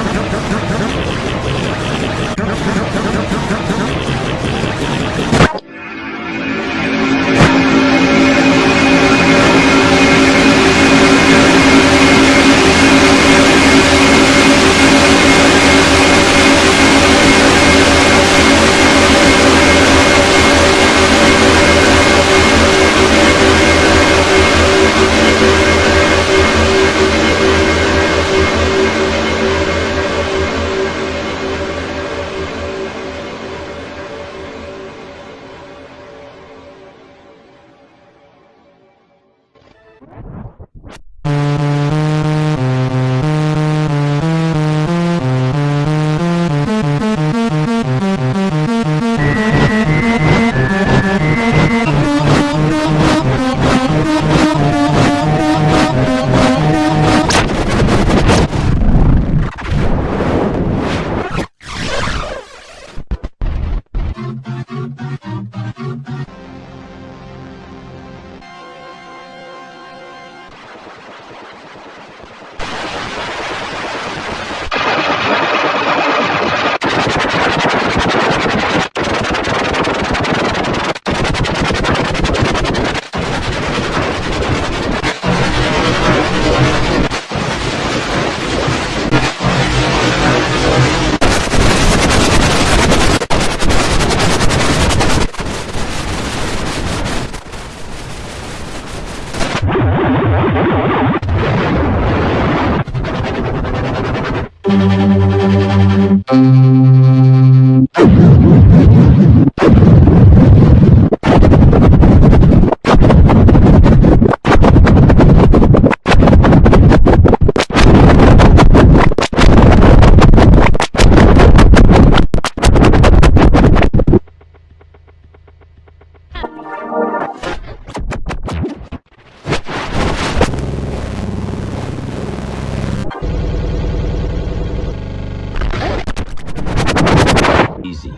Come, come.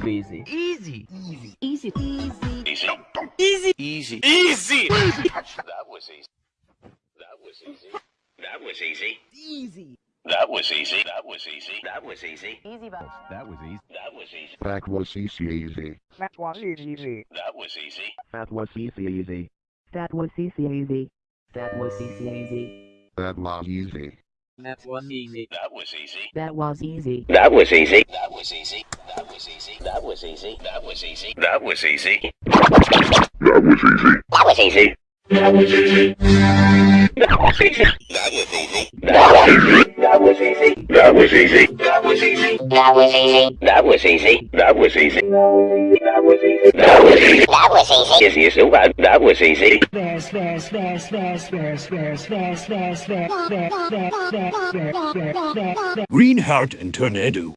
Easy. Easy. Easy. Easy. Easy. Easy. Easy. That was easy. That was easy. That was easy. Easy. That was easy. That was easy. That was easy. Easy bus. That was easy. That was easy. That was easy easy. That was easy. That was easy. That was easy easy. That was easy. Easy. That was easy easy. That was easy. That was easy. That was easy. That was easy. That was easy. That was easy. That was easy. That was easy. That was easy. That was easy. That was easy. That was easy. That was easy. That was easy. That was easy. That was easy. That was easy. That was easy. That was easy. That was easy. That was easy. That was easy. That was easy. That was easy. That was easy. Easy is so. That was easy. There's, there's, there's, there's, there's, there's, there's, there's, there's, there's, there's, there's, there's, there's, there's, there's. Greenheart and Tornado.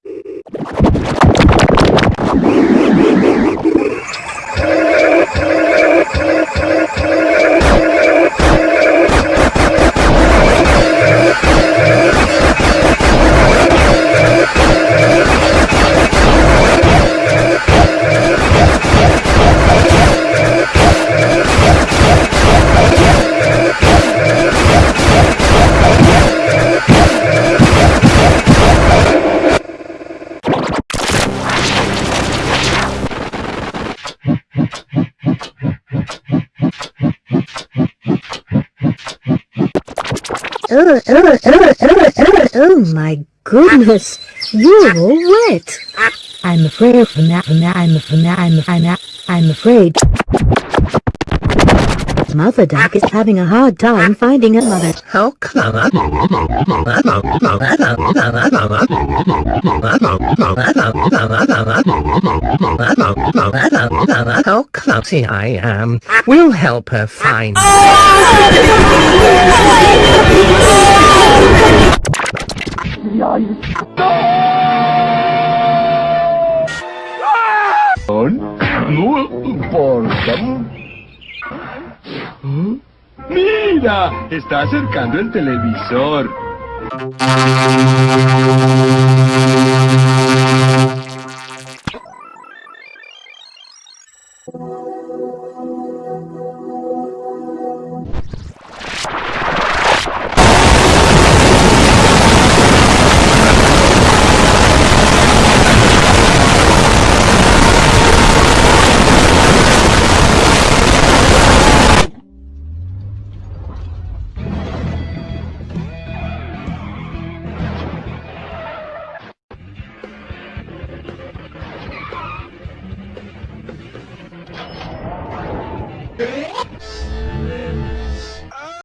Oh, oh, oh, oh, oh, oh my goodness. You're all wet. I'm afraid I'm, that, I'm, I'm, I'm afraid. Mother duck is having a hard time finding a mother. How come? How oh, clumsy I um, am. We'll help her find. Mira, está acercando el televisor.